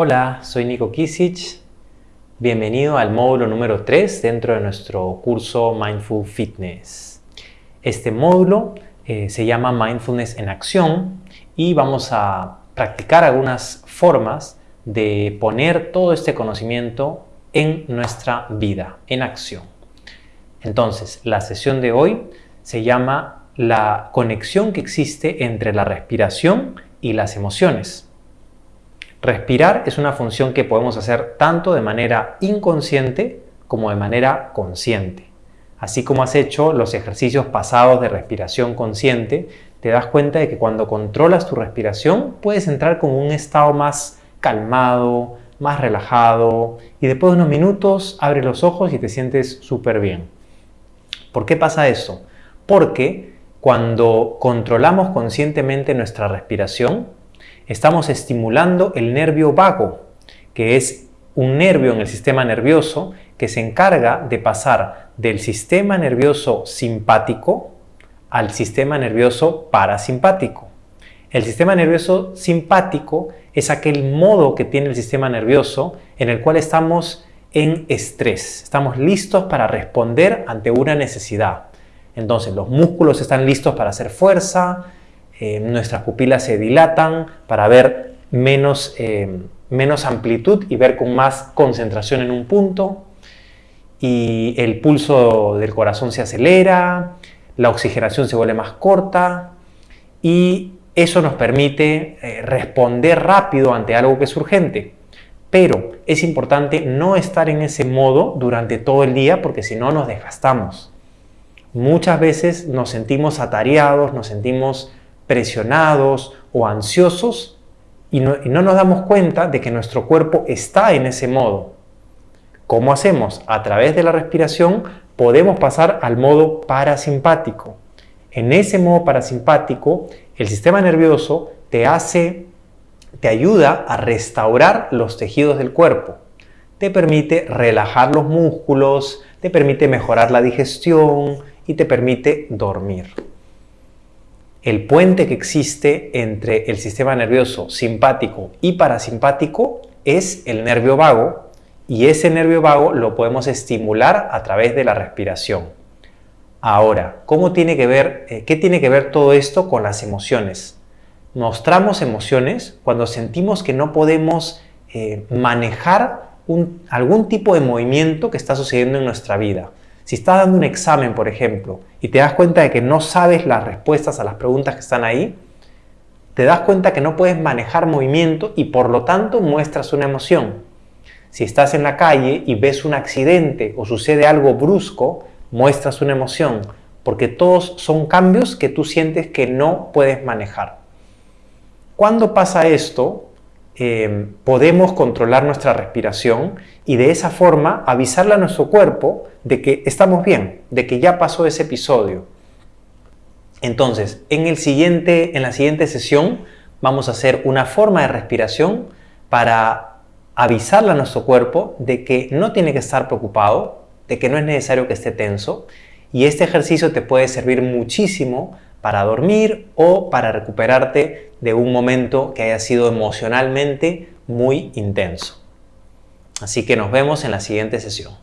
Hola, soy Nico Kisic. Bienvenido al módulo número 3 dentro de nuestro curso Mindful Fitness. Este módulo eh, se llama Mindfulness en Acción y vamos a practicar algunas formas de poner todo este conocimiento en nuestra vida, en acción. Entonces, la sesión de hoy se llama la conexión que existe entre la respiración y las emociones. Respirar es una función que podemos hacer tanto de manera inconsciente como de manera consciente. Así como has hecho los ejercicios pasados de respiración consciente, te das cuenta de que cuando controlas tu respiración puedes entrar con un estado más calmado, más relajado y después de unos minutos abres los ojos y te sientes súper bien. ¿Por qué pasa eso? Porque cuando controlamos conscientemente nuestra respiración, estamos estimulando el nervio vago, que es un nervio en el sistema nervioso que se encarga de pasar del sistema nervioso simpático al sistema nervioso parasimpático. El sistema nervioso simpático es aquel modo que tiene el sistema nervioso en el cual estamos en estrés, estamos listos para responder ante una necesidad. Entonces los músculos están listos para hacer fuerza, eh, nuestras pupilas se dilatan para ver menos, eh, menos amplitud y ver con más concentración en un punto. Y el pulso del corazón se acelera, la oxigenación se vuelve más corta y eso nos permite eh, responder rápido ante algo que es urgente. Pero es importante no estar en ese modo durante todo el día porque si no nos desgastamos. Muchas veces nos sentimos atareados, nos sentimos presionados o ansiosos y no, no, nos damos cuenta de que nuestro cuerpo está en ese modo. ¿Cómo hacemos? A través de la respiración podemos pasar al modo parasimpático. En ese modo parasimpático, el sistema nervioso te hace, te ayuda a restaurar los tejidos del cuerpo. Te permite relajar los músculos, te permite mejorar la digestión, y te permite dormir. El puente que existe entre el sistema nervioso simpático y parasimpático es el nervio vago y ese nervio vago lo podemos estimular a través de la respiración. Ahora, ¿cómo tiene que ver, eh, ¿qué tiene que ver todo esto con las emociones? Mostramos emociones cuando sentimos que no podemos eh, manejar algún tipo de movimiento que está sucediendo en nuestra vida. Si estás dando un examen, por ejemplo, y te das cuenta de que no sabes las respuestas a las preguntas que están ahí, te das cuenta que no puedes manejar movimiento y por lo tanto muestras una emoción. Si estás en la calle y ves un accidente o sucede algo brusco, muestras una emoción, porque todos son cambios que tú sientes que no puedes manejar. Cuando pasa esto, Em, podemos controlar nuestra respiración y de esa forma avisarle a nuestro cuerpo de que estamos bien, de que ya pasó ese episodio. Entonces, en, el siguiente, en la siguiente sesión vamos a hacer una forma de respiración para avisarle a nuestro cuerpo de que no tiene que estar preocupado, de que no es necesario que esté tenso y este ejercicio te puede servir muchísimo para dormir o para recuperarte de un momento que haya sido emocionalmente muy intenso. Así que nos vemos en la siguiente sesión.